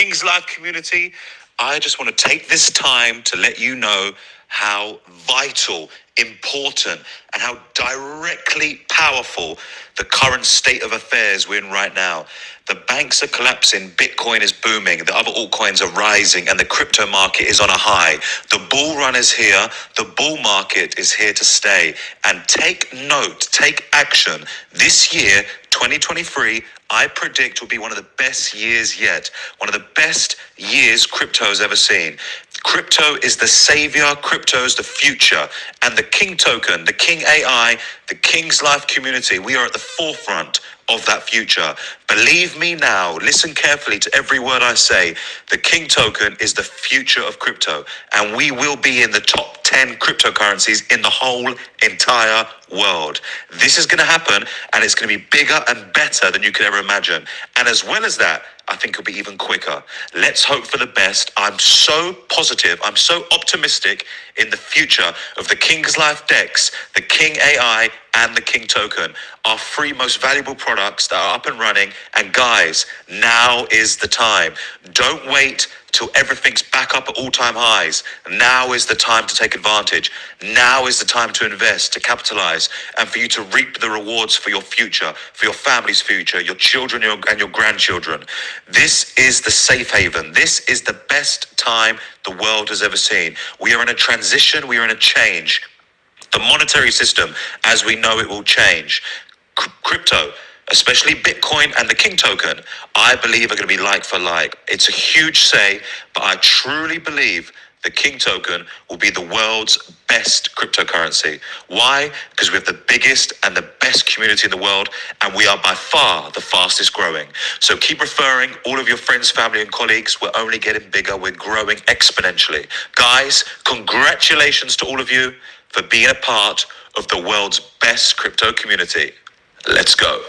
King's Life community, I just want to take this time to let you know how vital, important, and how directly powerful the current state of affairs we're in right now. The banks are collapsing, Bitcoin is booming, the other altcoins are rising, and the crypto market is on a high. The bull run is here, the bull market is here to stay. And take note, take action. This year, 2023, I predict will be one of the best years yet. One of the best years crypto has ever seen. Crypto is the savior, crypto is the future. And the King token, the King AI, the King's Life community, we are at the forefront of that future. Believe me now, listen carefully to every word I say. The King token is the future of crypto, and we will be in the top 10 cryptocurrencies in the whole entire world. This is going to happen, and it's going to be bigger and better than you could ever imagine. And as well as that, I think it'll be even quicker. Let's hope for the best. I'm so positive, I'm so optimistic in the future of the King's Life DEX, the King AI, and the King Token, our three most valuable products that are up and running. And guys, now is the time. Don't wait till everything's back up at all time highs. Now is the time to take advantage. Now is the time to invest, to capitalize, and for you to reap the rewards for your future, for your family's future, your children and your grandchildren. This is the safe haven. This is the best time the world has ever seen. We are in a transition, we are in a change. The monetary system, as we know it, will change. C- crypto, especially Bitcoin and the King token, I believe are going to be like for like. It's a huge say, but I truly believe the King token will be the world's best cryptocurrency. Why? Because we have the biggest and the best community in the world, and we are by far the fastest growing. So keep referring all of your friends, family, and colleagues. We're only getting bigger, we're growing exponentially. Guys, congratulations to all of you for being a part of the world's best crypto community. Let's go.